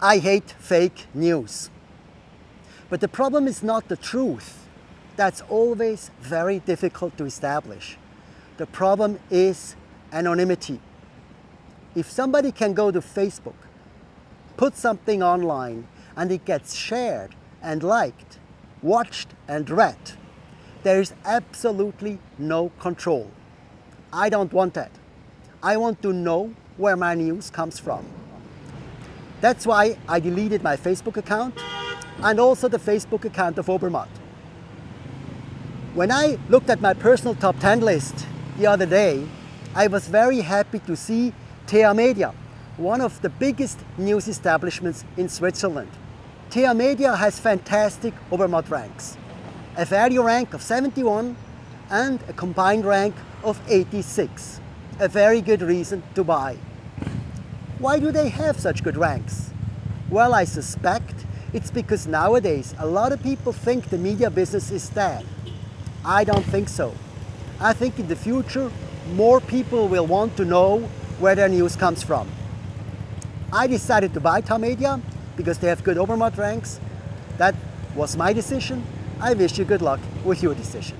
I hate fake news. But the problem is not the truth. That's always very difficult to establish. The problem is anonymity. If somebody can go to Facebook, put something online, and it gets shared and liked, watched and read, there is absolutely no control. I don't want that. I want to know where my news comes from. That's why I deleted my Facebook account and also the Facebook account of Obermatt. When I looked at my personal top 10 list the other day, I was very happy to see Tamedia, one of the biggest news establishments in Switzerland. Tamedia has fantastic Obermatt ranks, a value rank of 71 and a combined rank of 86. A very good reason to buy. Why do they have such good ranks? Well, I suspect it's because nowadays a lot of people think the media business is dead. I don't think so. I think in the future more people will want to know where their news comes from. I decided to buy Tamedia because they have good Obermatt ranks. That was my decision. I wish you good luck with your decision.